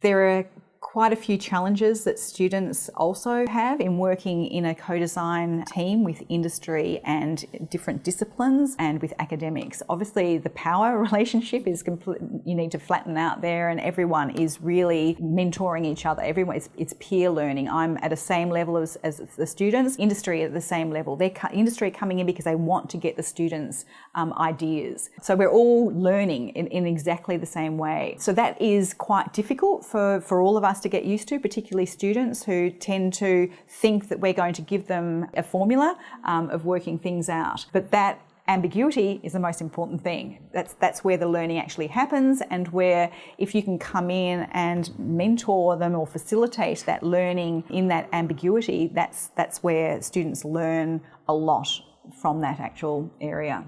There are quite a few challenges that students also have in working in a co-design team with industry and different disciplines and with academics. Obviously the power relationship is complete, you need to flatten out there and everyone is really mentoring each other. Everyone, it's, it's peer learning. I'm at the same level as, as the students, industry at the same level. They're industry coming in because they want to get the students um, ideas. So we're all learning in, in exactly the same way. So that is quite difficult for, for all of us to get used to, particularly students who tend to think that we're going to give them a formula um, of working things out. But that ambiguity is the most important thing. That's, that's where the learning actually happens and where if you can come in and mentor them or facilitate that learning in that ambiguity, that's, that's where students learn a lot from that actual area.